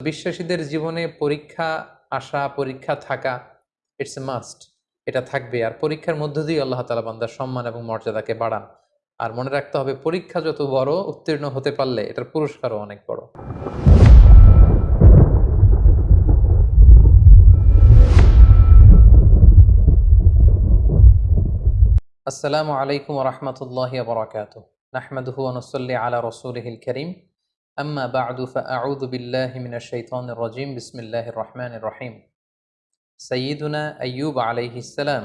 বিশ্বাসীদের জীবনে পরীক্ষা আসা, পরীক্ষা থাকা ইটস এ মাস্ট এটা থাকবে। আর পরীক্ষার মধ্য দিয়ে আল্লাহ তালা বান্দার সম্মান এবং মর্যাদাকে বাড়ান। আর মনে রাখতে হবে, পরীক্ষা যত বড়, উত্তীর্ণ হতে পারলে এটার পুরস্কারও অনেক বড়। আম্মা বাদু ফাআউযু বিল্লাহি মিনাশ শাইতানির রাজিম বিসমিল্লাহির রহমানির রহিম সাইয়্যিদুনা আইয়ুব আলাইহিস সালাম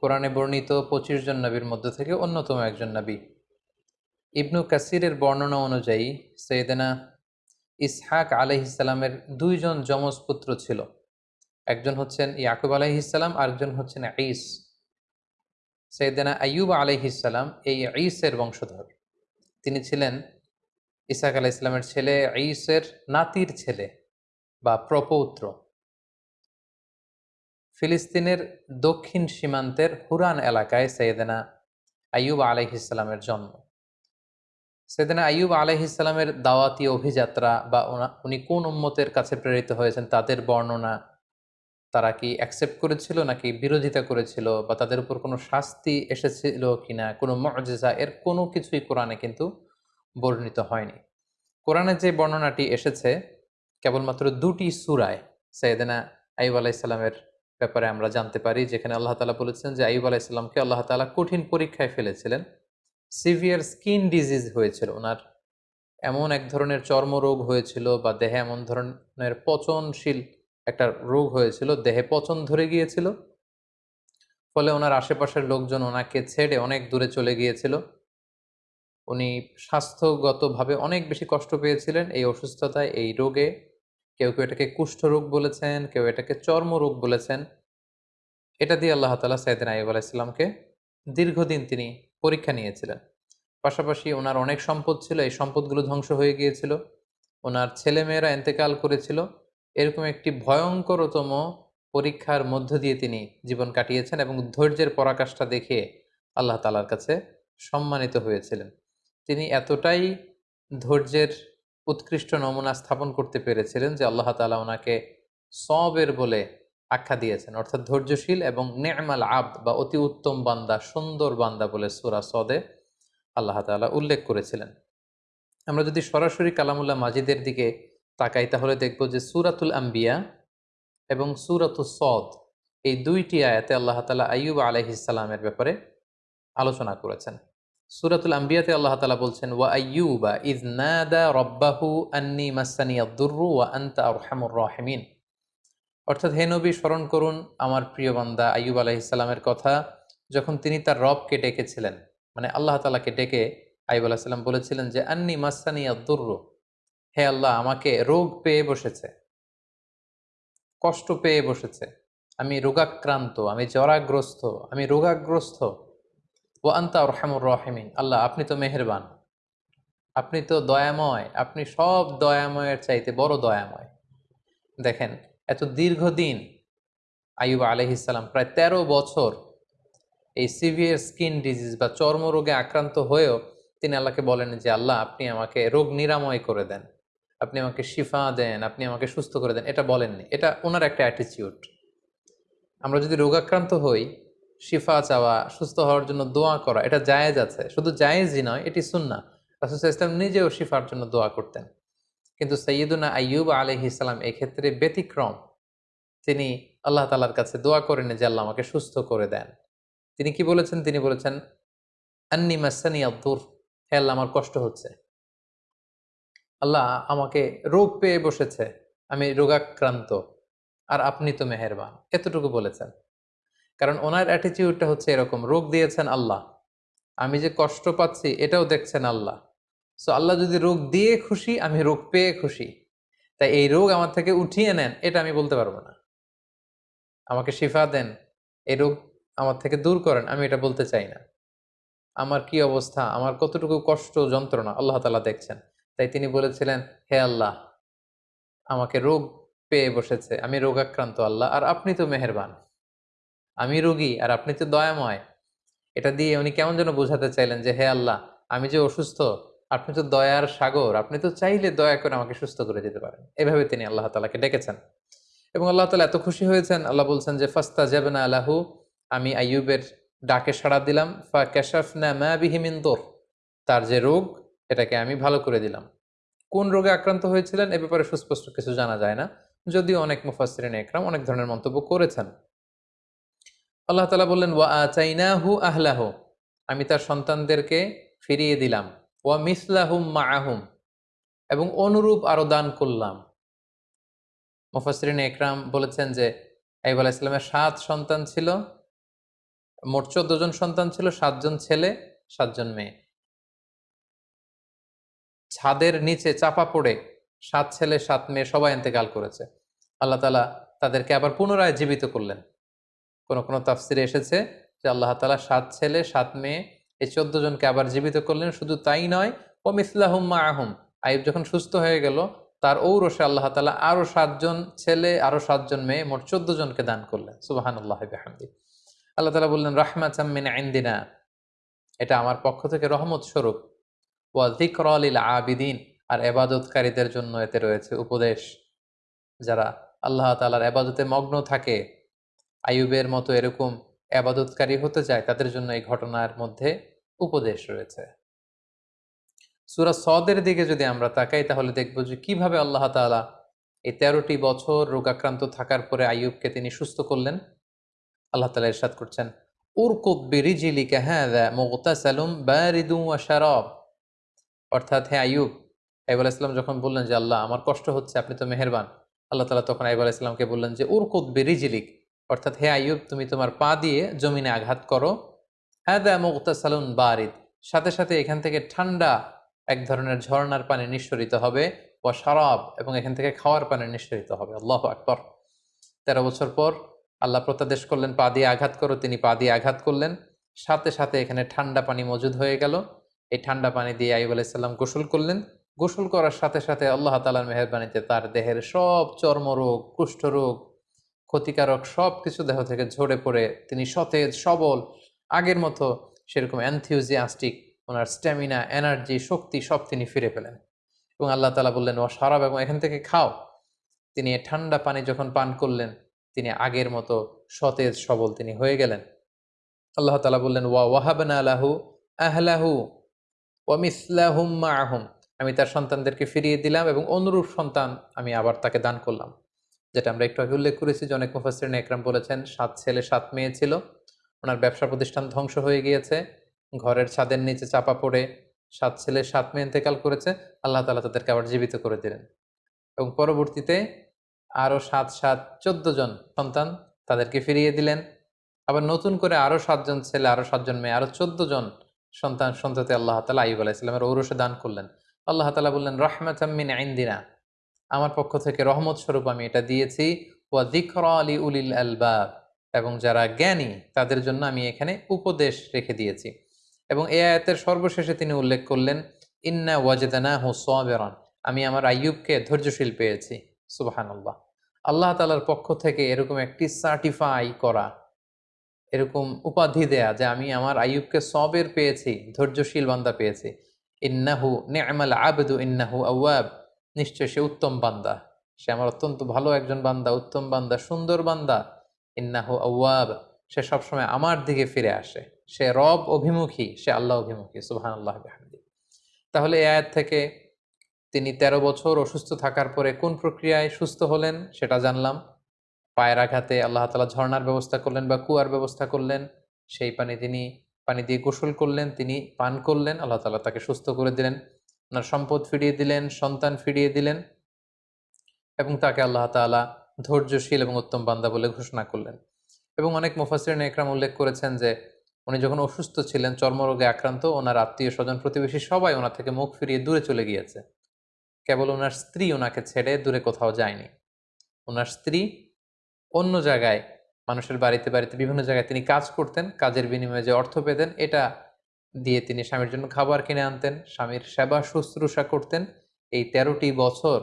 কোরআনে বর্ণিত পঁচিশ জন নবীর মধ্য থেকে অন্যতম একজন নবী। ইবনু কাসিরের বর্ণনা অনুযায়ী সৈয়দনা ইসহাক আলাইহিসালামের দুইজন যমজ পুত্র ছিল। একজন হচ্ছেন ইয়াকুব আলাইহিসাল্লাম আরেকজন হচ্ছেন ঈস। সৈয়দনা আইয়ুব আলাইহিসাল্লাম এই ঈসের বংশধর। তিনি ছিলেন ইসাক আলাহ ইসলামের ছেলে, ঈসের নাতির ছেলে বা প্রপৌত্র। ফিলিস্তিনের দক্ষিণ সীমান্তের হুরান এলাকায় সৈয়দনা আইয়ুব আলাইহিসাল্লামের জন্ম। সৈয়দনা আইয়ুব আলাইহিসাল্লামের দাওয়াতি অভিযাত্রা বা উনি কোন উম্মতের কাছে প্রেরিত হয়েছেন তাদের বর্ণনা তারা কি অ্যাকসেপ্ট করেছিল নাকি বিরোধিতা করেছিল বা তাদের উপর কোনো শাস্তি এসেছিল কিনা, কোনো মজেজা এর কোনো কিছুই কোরআনে কিন্তু বর্ণিত হয়নি। কোরআনে যে বর্ণনাটি এসেছে, কেবলমাত্র দুটি সুরায় সৈয়দনা আইব আলাইসাল্লামের ব্যাপারে আমরা জানতে পারি, যেখানে আল্লাহ তালা বলেছেন যে আইব আলাইসাল্লামকে আল্লাহ তালা কঠিন পরীক্ষায় ফেলেছিলেন। সিভিয়ার স্কিন ডিজিজ হয়েছিল, ওনার এমন এক ধরনের চর্মরোগ হয়েছিল বা দেহে এমন ধরনের পচনশীল একটা রোগ হয়েছিল, দেহে পচন ধরে গিয়েছিল, ফলে ওনার আশেপাশের লোকজন ওনাকে ছেড়ে অনেক দূরে চলে গিয়েছিল। উনি স্বাস্থ্যগতভাবে অনেক বেশি কষ্ট পেয়েছিলেন এই অসুস্থতায়, এই রোগে। কেউ কেউ এটাকে কুষ্ঠরোগ বলেছেন, কেউ এটাকে চর্মরোগ বলেছেন। এটা দিয়ে আল্লাহ তালা সাইদিন আইব আলাইসাল্লামকে দীর্ঘদিন তিনি পরীক্ষা নিয়েছিলেন। পাশাপাশি ওনার অনেক সম্পদ ছিল, এই সম্পদগুলো ধ্বংস হয়ে গিয়েছিল। ওনার ছেলেমেয়েরা এন্তেকাল করেছিল। এরকম একটি ভয়ঙ্করতম পরীক্ষার মধ্য দিয়ে তিনি জীবন কাটিয়েছেন এবং ধৈর্যের পরাকাষ্ঠা দেখে আল্লাহ তালার কাছে সম্মানিত হয়েছিলেন। তিনি এতটাই ধৈর্যের উৎকৃষ্ট নমুনা স্থাপন করতে পেরেছিলেন যে আল্লাহ তালা ওনাকে সবের বলে আখ্যা দিয়েছেন। অর্থাৎ ধৈর্যশীল এবং নেমাল আব বা অতি উত্তম বান্দা, সুন্দর বান্দা বলে সুরা সদে আল্লাহ তালা উল্লেখ করেছিলেন। আমরা যদি সরাসরি কালামুল্লাহ মাজিদের দিকে তাকাই, তাহলে দেখব যে সুরাতুল আম্বিয়া এবং সুরাতুল সদ এই দুইটি আয়াতে আল্লাহ তালা আইয়ুব আলহিসাল্লামের ব্যাপারে আলোচনা করেছেন। সুরাতুল আম্বিয়াতে আল্লাহ তালা বলছেন, ওয়া আইয়ুবা ইজ নাদা রব্বাহু আন্নি মাসানিয়া দুর্রু ওয়া আন্তা আরহামুর রাহিমিন। অর্থাৎ হে নবী, স্মরণ করুন আমার প্রিয় বান্দা আইয়ুব আলাইহিসাল্লামের কথা, যখন তিনি তার রবকে ডেকেছিলেন মানে আল্লাহ তালাকে ডেকে আইব আলাহিসাল্লাম বলেছিলেন যে, আন্নি মাসানিয়া দুর্রু, হে আল্লাহ, আমাকে রোগ পেয়ে বসেছে, কষ্ট পেয়ে বসেছে, আমি রোগাক্রান্ত, আমি জরাগ্রস্ত, আমি রোগাগ্রস্ত ও আন্তা রহমুর রহমিন। আল্লাহ, আপনি তো মেহেরবান। আপনি তো দয়াময়। আপনি সব দয়াময়ের চাইতে বড় দয়াময়। দেখেন, এত দীর্ঘদিন আইব আলহিসাল্লাম প্রায় ১৩ বছর এই সিভিয়ার স্কিন ডিজিজ বা চর্মরোগে আক্রান্ত হয়েও তিনি আল্লাহকে বলেন যে, আল্লাহ, আপনি আমাকে রোগ নিরাময় করে দেন। আপনি আমাকে শিফা দেন। আপনি আমাকে সুস্থ করে দেন। এটা বলেননি। এটা ওনার একটা অ্যাটিচিউড আমরা যদি রোগাক্রান্ত হই শিফা চাওয়া, সুস্থ হওয়ার জন্য দোয়া করা, এটা জায়েজ আছে। শুধু জায়েজই নয়, এটি সুন্না রাসুল ইসলাম নিজেও শিফার জন্য দোয়া করতেন। কিন্তু সৈয়দুনা আইয়ুব আলহি ইসলাম এক্ষেত্রে ব্যতিক্রম। তিনি আল্লাহ তালার কাছে দোয়া করেন যে আল্লাহ আমাকে সুস্থ করে দেন। তিনি কি বলেছেন? তিনি বলেছেন, আন্নি মাসানি আব্দুর হে আল্লাহ, আমার কষ্ট হচ্ছে। আল্লাহ আমাকে রোগ পেয়ে বসেছে। আমি রোগাক্রান্ত। আর আপনি তো মেহেরবান। এতটুকু বলেছেন। কারণ ওনার অ্যাটিটিউডটা হচ্ছে এরকম, রোগ দিয়েছেন আল্লাহ, আমি যে কষ্ট পাচ্ছি এটাও দেখছেন আল্লাহ। সো আল্লাহ যদি রোগ দিয়ে খুশি, আমি রোগ পেয়ে খুশি। তাই এই রোগ আমার থেকে উঠিয়ে নেন, এটা আমি বলতে পারব না। আমাকে শিফা দেন, এই রোগ আমার থেকে দূর করেন, আমি এটা বলতে চাই না। আমার কি অবস্থা? আমার কতটুকু কষ্ট, যন্ত্রণা আল্লাহ তালা দেখছেন। তাই তিনি বলেছিলেন, হে আল্লাহ, আমাকে রোগ পেয়ে বসেছে, আমি রোগাক্রান্ত আল্লাহ, আর আপনি তো মেহেরবান। আমি রোগী আর আপনি তো দয়াময়। এটা দিয়ে উনি কেমন যেন বোঝাতে চাইলেন যে, হে আল্লাহ, আমি যে অসুস্থ, আপনি তো দয়ার সাগর, আপনি তো চাইলে দয়া করে আমাকে সুস্থ করে দিতে পারেন। এভাবে তিনি আল্লাহ তালাকে ডেকেছেন। এবং আল্লাহ তালা এত খুশি হয়েছেন, আল্লাহ বলছেন যে ফাস্তা না আল্লাহু আমি আইয়ুবের ডাকে সাড়া দিলাম, ফা ক্যাশাফ না মা বিহিমিন্দোর তার যে রোগ, এটাকে আমি ভালো করে দিলাম। কোন রোগে আক্রান্ত হয়েছিলেন? এ ব্যাপারে সুস্পষ্ট কিছু জানা যায় না। যদিও অনেক মুফাসরিন একরাম অনেক ধরনের মন্তব্য করেছেন। আল্লাহ তালা বললেন, ওয়া চাইনাহু আহলাহ। আমি তার সন্তানদেরকে ফিরিয়ে দিলাম। ওয়া মিসলাহুম মাআহুম এবং অনুরূপ আরও দান করলাম। মুফাসরিন একরাম বলেছেন যে আইব আলাহ ইসলামের সাত সন্তান ছিল। মোট চোদ্দ জন সন্তান ছিল সাতজন ছেলে সাতজন মেয়ে। ছাদের নিচে চাপা পড়ে সাত ছেলে, সাত মেয়ে সবাই এতেকাল করেছে। আল্লাহ তালা তাদেরকে আবার পুনরায় জীবিত করলেন। কোন, কোনো তাফসিরে এসেছে যে আল্লাহ তালা সাত ছেলে, সাত মেয়ে এই চোদ্দ জনকে আবার জীবিত করলেন। শুধু তাই নয়, ও মিসলাহুম মা আহম আইব যখন সুস্থ হয়ে গেল, তার ঔরসে আল্লাহ তালা আরও সাতজন ছেলে, আরও সাতজন মেয়ে, মোট চোদ্দ জনকে দান করলেন। সুবাহান আল্লাহ হামদি আল্লাহ তালা বললেন রাহমা চাম্মিন আইন্দিনা এটা আমার পক্ষ থেকে রহমত স্বরূপ। ওয়াজিকরলিল আবিদিন আর এবাদতকারীদের জন্য এতে রয়েছে উপদেশ। যারা আল্লাহ তালার এবাদতে মগ্ন থাকে আয়ুবের মতো এরকম আবাদতকারী হতে চায়, তাদের জন্য এই ঘটনার মধ্যে উপদেশ রয়েছে। সুরা সদের দিকে যদি আমরা তাকাই, তাহলে দেখব যে কীভাবে আল্লাহ তালা এই তেরোটি বছর রোগাক্রান্ত থাকার পরে আয়ুবকে তিনি সুস্থ করলেন। আল্লাহ তালা ইরশাদ করছেন হ্যাঁ অর্থাৎ হ্যাঁ যখন বললেন যে, আল্লাহ, আমার কষ্ট হচ্ছে, আপনি তো মেহেরবান। আল্লাহ তালা তখন আইব আলাইসলামকে বললেন যে, উরকুদ বেরিজিলিক। অর্থাৎ হে আইয়ুব, তুমি তোমার পা দিয়ে জমিনে আঘাত করো। হ্যাঁ দা মুক্তাসালুন বারিদ। সাথে সাথে এখান থেকে ঠান্ডা এক ধরনের ঝর্ণার পানি নিঃসরিত হবে ও শরাব এবং এখান থেকে খাওয়ার পানি নিঃসরিত হবে। আল্লাহ আকবর। তেরো বছর পর আল্লাহ প্রত্যাদেশ করলেন, পা দিয়ে আঘাত করো। তিনি পা দিয়ে আঘাত করলেন। সাথে সাথে এখানে ঠান্ডা পানি মজুদ হয়ে গেল। এই ঠান্ডা পানি দিয়ে আইব আলাইসাল্লাম গোসল করলেন। গোসল করার সাথে সাথে আল্লাহ তালার মেহরবানিতে তার দেহের সব চর্মরোগ, কুষ্ঠরোগ ক্ষতিকারক সব কিছু দেহ থেকে ঝরে পড়ে, তিনি সতেজ, সবল, আগের মতো সেরকম অ্যান্থিউজিয়াস্টিক ওনার স্ট্যামিনা এনার্জি শক্তি সব তিনি ফিরে পেলেন। এবং আল্লাহ তালা বললেন ও সারাব, এবং এখান থেকে খাও। তিনি ঠান্ডা পানি যখন পান করলেন, তিনি আগের মতো সতেজ, সবল তিনি হয়ে গেলেন। আল্লাহ তালা বললেন, ওয়া ওয়াহাবান আলাহু আহলাহু ওয়ামিসলাহুম আহম আমি তার সন্তানদেরকে ফিরিয়ে দিলাম এবং অনুরূপ সন্তান আমি আবার তাকে দান করলাম। যেটা আমরা একটু আগে উল্লেখ করেছি যে অনেক মুফাসরিন একরাম বলেছেন, সাত ছেলে, সাত মেয়ে ছিল। ওনার ব্যবসা প্রতিষ্ঠান ধ্বংস হয়ে গিয়েছে। ঘরের ছাদের নিচে চাপা পড়ে সাত ছেলে, সাত মেয়ে ইন্তেকাল করেছে। আল্লাহ তালা তাদেরকে আবার জীবিত করে দিলেন। এবং পরবর্তীতে আরও সাত সাত, চোদ্দ জন সন্তান তাদেরকে ফিরিয়ে দিলেন। আবার নতুন করে আরও সাতজন ছেলে আরও সাতজন মেয়ে আরও চোদ্দ জন সন্তান সন্ততি আল্লাহ তালা আইব আলাইসালামের ঔরসে দান করলেন। আল্লাহ তালা বললেন রহমত আমিন আইন্দিনা আমার পক্ষ থেকে রহমত স্বরূপ আমি এটা দিয়েছি। ওয়া দিকর আলী উলিল আলবাব এবং যারা জ্ঞানী, তাদের জন্য আমি এখানে উপদেশ রেখে দিয়েছি। এবং এ আয়াতের সর্বশেষে তিনি উল্লেখ করলেন, ইন্না ওয়াজেদানা হু সোয়াবেরন আমি আমার আইয়ুবকে ধৈর্যশীল পেয়েছি। সুবাহান আল্লাহ আল্লাহ তালার পক্ষ থেকে এরকম একটি সার্টিফাই করা, এরকম উপাধি দেয়া যে আমি আমার আইয়ুবকে সবের পেয়েছি, ধৈর্যশীল বান্দা পেয়েছি। ইন্নাহু নেমাল আবেদু, ইন্নাহু আওয়াব নিশ্চয় সে উত্তম বান্দা। সে আমার অত্যন্ত ভালো একজন বান্দা, উত্তম বান্দা, সুন্দর বান্দা। ইন্নাহু আওয়াব। সে সবসময় আমার দিকে ফিরে আসে। সে রব অভিমুখী, সে আল্লাহ অভিমুখী সুহান আল্লাহ তাহলে এ আয়াত থেকে তিনি ১৩ বছর অসুস্থ থাকার পরে কোন প্রক্রিয়ায় সুস্থ হলেন সেটা জানলাম। পায়ের আঘাতে আল্লাহ তালা ঝর্নার ব্যবস্থা করলেন বা কুয়ার ব্যবস্থা করলেন। সেই পানি তিনি, পানি দিয়ে গোসল করলেন, তিনি পান করলেন, আল্লাহ তালা তাকে সুস্থ করে দিলেন। ওনার সম্পদ ফিরিয়ে দিলেন, সন্তান ফিরিয়ে দিলেন এবং তাকে আল্লাহ তালা ধৈর্যশীল এবং উত্তম বান্দা বলে ঘোষণা করলেন। এবং অনেক মুফাসরিন একরাম উল্লেখ করেছেন যে, উনি যখন অসুস্থ ছিলেন, চর্মরোগে আক্রান্ত, ওনার আত্মীয় স্বজন প্রতিবেশী সবাই ওনার থেকে মুখ ফিরিয়ে দূরে চলে গিয়েছে। কেবল ওনার স্ত্রী ওনাকে ছেড়ে দূরে কোথাও যায়নি। ওনার স্ত্রী অন্য জায়গায়, মানুষের বাড়িতে বাড়িতে বিভিন্ন জায়গায় তিনি কাজ করতেন, কাজের বিনিময়ে যে অর্থ পেতেন, এটা দিয়ে তিনি স্বামীর জন্য খাবার কিনে আনতেন, স্বামীর সেবা শুশ্রূষা করতেন। এই তেরোটি বছর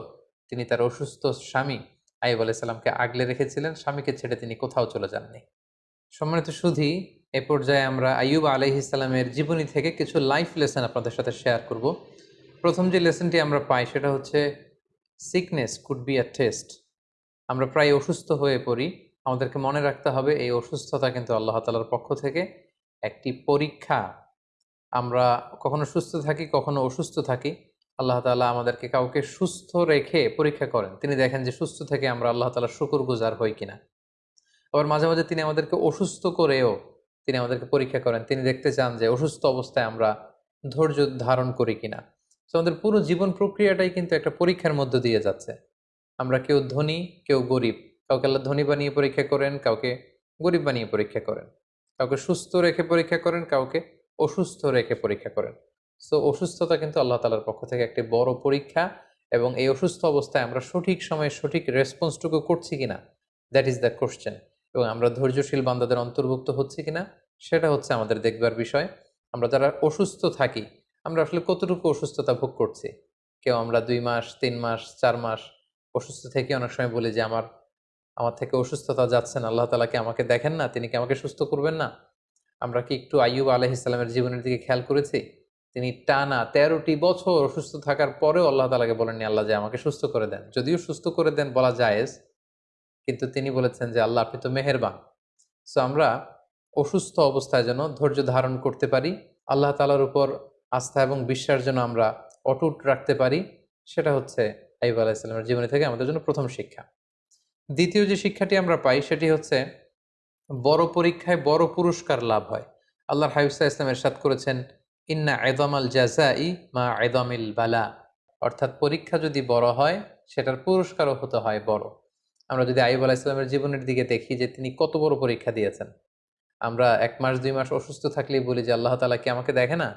তিনি তার অসুস্থ স্বামী আইব আলাইসাল্লামকে আগলে রেখেছিলেন, স্বামীকে ছেড়ে তিনি কোথাও চলে যাননি। সম্মানিত শুধু এ পর্যায়ে আমরা আইয়ুব আলহ ইসলামের জীবনী থেকে কিছু লাইফ লেসন আপনাদের সাথে শেয়ার করব। প্রথম যে লেসনটি আমরা পাই সেটা হচ্ছে sickness could be a test আমরা প্রায় অসুস্থ হয়ে পড়ি। আমাদেরকে মনে রাখতে হবে, এই অসুস্থতা কিন্তু আল্লাহ তালার পক্ষ থেকে একটি পরীক্ষা আমরা কখনো সুস্থ থাকি, কখনো অসুস্থ থাকি, আল্লাহ তালা আমাদেরকে কাউকে সুস্থ রেখে পরীক্ষা করেন। তিনি দেখেন যে সুস্থ থেকে আমরা আল্লাহ তালার শুকুর গুজার হই কিনা। আবার মাঝে মাঝে তিনি আমাদেরকে অসুস্থ করেও তিনি আমাদেরকে পরীক্ষা করেন। তিনি দেখতে চান যে অসুস্থ অবস্থায় আমরা ধৈর্য ধারণ করি কিনা। তো আমাদের পুরো জীবন প্রক্রিয়াটাই কিন্তু একটা পরীক্ষার মধ্য দিয়ে যাচ্ছে। আমরা কেউ ধনী, কেউ গরিব। কাউকে আল্লাহ ধনী বানিয়ে পরীক্ষা করেন, কাউকে গরিব বানিয়ে পরীক্ষা করেন। কাউকে সুস্থ রেখে পরীক্ষা করেন, কাউকে অসুস্থ রেখে পরীক্ষা করেন। সো অসুস্থতা কিন্তু আল্লাহ তালার পক্ষ থেকে একটি বড় পরীক্ষা এবং এই অসুস্থ অবস্থায় আমরা সঠিক সময়ে সঠিক রেসপন্সটুকু করছি কিনা? দ্যাট ইজ দ্য কোশ্চেন এবং আমরা ধৈর্যশীল বান্দাদের অন্তর্ভুক্ত হচ্ছে কিনা? সেটা হচ্ছে আমাদের দেখবার বিষয়। আমরা যারা অসুস্থ থাকি, আমরা আসলে কতটুকু অসুস্থতা ভোগ করছি? কেউ আমরা দুই মাস, তিন মাস, চার মাস অসুস্থ থেকে অনেক সময় বলি যে, আমার আমার থেকে অসুস্থতা যাচ্ছেন আল্লাহ তালাকে আমাকে দেখেন না, তিনি কি আমাকে সুস্থ করবেন না? আমরা কি একটু আইয়ুব আলহিসাল্লামের জীবনের দিকে খেয়াল করেছি? তিনি টানা তেরোটি বছর অসুস্থ থাকার পরেও আল্লাহ তালাকে বলেননি, আল্লাহ যে আমাকে সুস্থ করে দেন। যদিও সুস্থ করে দেন বলা জায়েজ, কিন্তু তিনি বলেছেন যে, আল্লাহ, আপনি তো মেহেরবান। সো আমরা অসুস্থ অবস্থায় যেন ধৈর্য ধারণ করতে পারি, আল্লাহ তালার উপর আস্থা এবং বিশ্বাস যেন আমরা অটুট রাখতে পারি, সেটা হচ্ছে আইব আলাহিসাল্লামের জীবনী থেকে আমাদের জন্য প্রথম শিক্ষা। দ্বিতীয় যে শিক্ষাটি আমরা পাই, সেটি হচ্ছে বড় পরীক্ষায় বড় পুরস্কার লাভ হয়। আল্লাহর হাইফসা ইসলাম এরশাদ করেছেন, ইন্না এদমাল জাজাই মা এদমিল বালা অর্থাৎ পরীক্ষা যদি বড় হয়, সেটার পুরস্কারও হতে হয় বড়। আমরা যদি আইব আলাহ ইসলামের জীবনের দিকে দেখি যে তিনি কত বড় পরীক্ষা দিয়েছেন। আমরা এক মাস, দুই মাস অসুস্থ থাকলেই বলি যে, আল্লাহ তালা কি আমাকে দেখে না?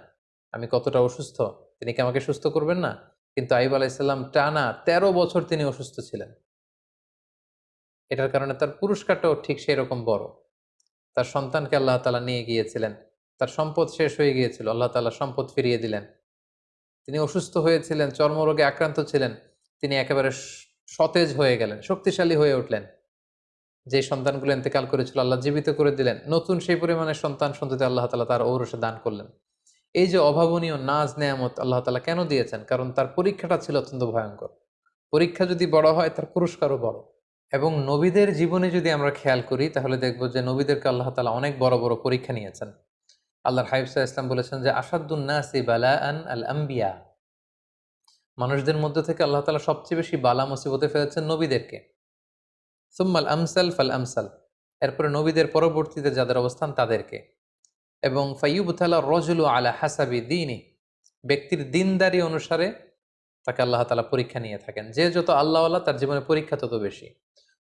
আমি কতটা অসুস্থ? তিনি কি আমাকে সুস্থ করবেন না? কিন্তু আইব আলাইসাল্লাম টানা তেরো বছর তিনি অসুস্থ ছিলেন। এটার কারণে তার পুরস্কারটাও ঠিক সেই রকম বড়। তার সন্তানকে আল্লাহ তালা নিয়ে গিয়েছিলেন। তার সম্পদ শেষ হয়ে গিয়েছিল, আল্লাহ তালা সম্পদ ফিরিয়ে দিলেন। তিনি অসুস্থ হয়েছিলেন, চর্মরোগে আক্রান্ত ছিলেন, তিনি একেবারে সতেজ হয়ে গেলেন, শক্তিশালী হয়ে উঠলেন। যে সন্তানগুলো ইন্তেকাল করেছিল, আল্লাহ জীবিত করে দিলেন। নতুন সেই পরিমাণে সন্তান সন্ততি আল্লাহ তালা তার ঔরসে দান করলেন। এই যে অভাবনীয় নাজ নেয়ামত আল্লাহ তালা কেন দিয়েছেন? কারণ তার পরীক্ষাটা ছিল অত্যন্ত ভয়ঙ্কর। পরীক্ষা যদি বড় হয়, তার পুরস্কারও বড়। এবং নবীদের জীবনে যদি আমরা খেয়াল করি, তাহলে দেখব যে নবীদেরকে আল্লাহ তালা অনেক বড় বড় পরীক্ষা নিয়েছেন। আল্লাহর হাইফসা ইসলাম বলেছেন যে আসাদুন্নাসি বালা আন আল আম্বিয়া মানুষদের মধ্যে থেকে আল্লাহ তালা সবচেয়ে বেশি বালা মুসিবতে ফেলেছেন নবীদেরকে। সুম্মাল আমসাল ফাল আমসাল। এরপরে নবীদের পরবর্তীতে যাদের অবস্থান তাদেরকে। এবং ফাইয়ুবতালা রজুলু আলা হাসাবি দিনই ব্যক্তির দিনদারি অনুসারে তাকে আল্লাহ তালা পরীক্ষা নিয়ে থাকেন। যে যত আল্লাহওয়ালা, তার জীবনে পরীক্ষা তত বেশি।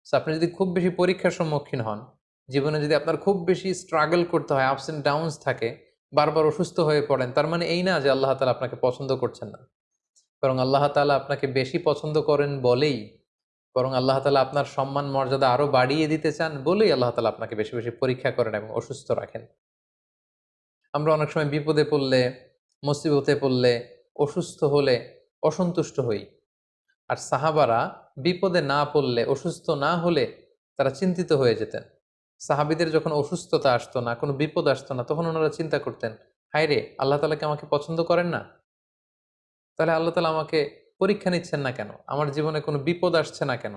সো আপনি যদি খুব বেশি পরীক্ষার সম্মুখীন হন, জীবনে যদি আপনার খুব বেশি স্ট্রাগল করতে হয় আপস অ্যান্ড ডাউনস থাকে, বারবার অসুস্থ হয়ে পড়েন, তার মানে এই না যে আল্লাহ তালা আপনাকে পছন্দ করছেন না। বরং আল্লাহ তালা আপনাকে বেশি পছন্দ করেন বলেই, বরং আল্লাহ তালা আপনার সম্মান মর্যাদা আরও বাড়িয়ে দিতে চান বলেই আল্লাহ তালা আপনাকে বেশি বেশি পরীক্ষা করেন এবং অসুস্থ রাখেন। আমরা অনেক সময় বিপদে পড়লে, মুসিবতে পড়লে, অসুস্থ হলে অসন্তুষ্ট হই। আর সাহাবারা বিপদে না পড়লে, অসুস্থ না হলে তারা চিন্তিত হয়ে যেতেন। সাহাবিদের যখন অসুস্থতা আসতো না, কোনো বিপদ আসতো না, তখন ওনারা চিন্তা করতেন হায় রে আল্লাহ তালাকে আমাকে পছন্দ করেন না? তাহলে আল্লাহ তালা আমাকে পরীক্ষা নিচ্ছেন না কেন? আমার জীবনে কোনো বিপদ আসছে না কেন?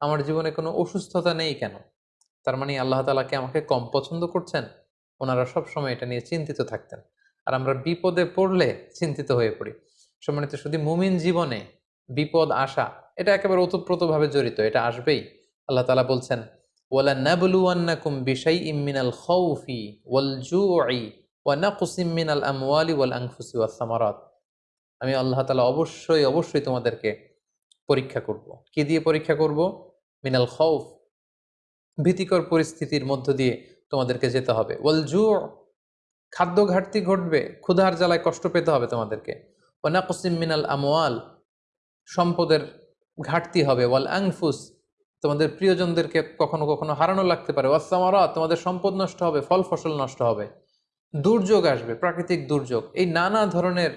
আমার জীবনে কোনো অসুস্থতা নেই কেন? তার মানে আল্লাহ তালাকে আমাকে কম পছন্দ করছেন? ওনারা সবসময় এটা নিয়ে চিন্তিত থাকতেন। আর আমরা বিপদে পড়লে চিন্তিত হয়ে পড়ি। সম্মানিত শুধু মুমিন জীবনে বিপদ আসা এটা একেবারে ওতপ্রোতভাবে জড়িত, এটা আসবেই। আল্লাহ তালা বলছেন ওয়ালা নাবলুয়ান্নাকুম বিশাই ইমিনাল খৌফি ওয়াল জুই ওয়া নাকুসিম মিনাল আমওয়ালি ওয়াল আনফুসি ওয়াস সামারাত। আমি আল্লাহ তালা অবশ্যই অবশ্যই তোমাদেরকে পরীক্ষা করব। কি দিয়ে পরীক্ষা করব? মিনাল খৌফ ভীতিকর পরিস্থিতির মধ্য দিয়ে তোমাদেরকে যেতে হবে। ওয়াল জু খাদ্য ঘাটতি ঘটবে, ক্ষুধার জ্বালায় কষ্ট পেতে হবে তোমাদেরকে। ওনাকসিম মিনাল আমওয়াল, সম্পদের ঘাটতি হবে। ওয়াল আংফুস তোমাদের প্রিয়জনদেরকে কখনো কখনো হারানো লাগতে পারে। ওয়াসামারা তোমাদের সম্পদ নষ্ট হবে, ফল ফসল নষ্ট হবে। দুর্যোগ আসবে, প্রাকৃতিক দুর্যোগ। এই নানা ধরনের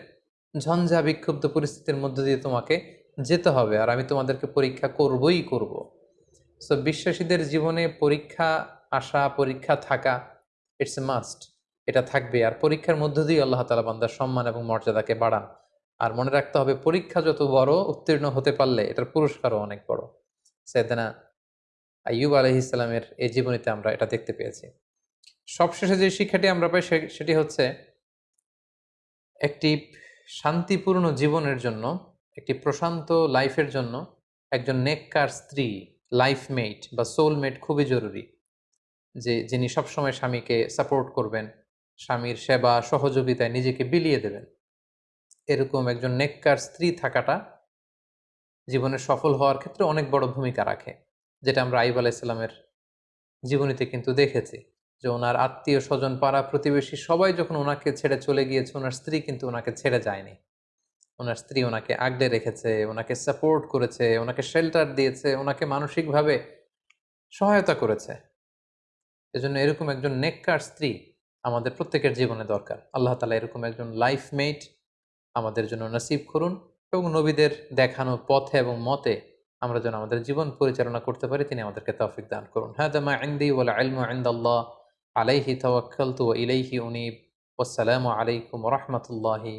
ঝঞ্ঝা বিক্ষুব্ধ পরিস্থিতির মধ্যে দিয়ে তোমাকে যেতে হবে আর আমি তোমাদেরকে পরীক্ষা করবই করব। সো বিশ্বাসীদের জীবনে পরীক্ষা আসা, পরীক্ষা থাকা ইটস এ মাস্ট এটা থাকবে। আর পরীক্ষার মধ্য দিয়ে আল্লাহ তালা বান্দার সম্মান এবং মর্যাদাকে বাড়ান। আর মনে রাখতে হবে, পরীক্ষা যত বড় উত্তীর্ণ হতে পারলে এটার পুরস্কারও অনেক বড়। সেদিনা আইয়ুব আলহ ইসলামের এই জীবনীতে আমরা এটা দেখতে পেয়েছি। সবশেষে যে শিক্ষাটি আমরা পাই সেটি হচ্ছে একটি শান্তিপূর্ণ জীবনের জন্য, একটি প্রশান্ত লাইফের জন্য একজন নেককার স্ত্রী লাইফমেট বা সোলমেট খুবই জরুরি। যে, যিনি সবসময় স্বামীকে সাপোর্ট করবেন, স্বামীর সেবা, সহযোগিতায় নিজেকে বিলিয়ে দেবেন। এরকম একজন নেককার স্ত্রী থাকাটা জীবনে সফল হওয়ার ক্ষেত্রে অনেক বড় ভূমিকা রাখে। যেটা আমরা আইব আলাইসাল্লামের জীবনীতে কিন্তু দেখেছি যে ওনার আত্মীয় স্বজন, পাড়া প্রতিবেশী সবাই যখন ওনাকে ছেড়ে চলে গিয়েছে, ওনার স্ত্রী কিন্তু ওনাকে ছেড়ে যায়নি। ওনার স্ত্রী ওনাকে আগলে রেখেছে, ওনাকে সাপোর্ট করেছে, ওনাকে শেল্টার দিয়েছে, ওনাকে মানসিকভাবে সহায়তা করেছে। এজন্য এরকম একজন নেককার স্ত্রী আমাদের প্রত্যেকের জীবনে দরকার। আল্লাহ তালা এরকম একজন লাইফ মেট আমাদের জন্য নসিব করুন এবং নবীদের দেখানো পথে এবং মতে আমরা যেন আমাদের জীবন পরিচালনা করতে পারি, তিনি আমাদেরকে তৌফিক দান করুন। হ্যাঁ দামা ইন্দি ওয়াল ইলমু ইনদাল্লাহ, আলাইহি তাওয়াক্কালতু ওয়া ইলাইহি উনিব। ওয়াসসালামু আলাইকুম রাহমাতুল্লাহি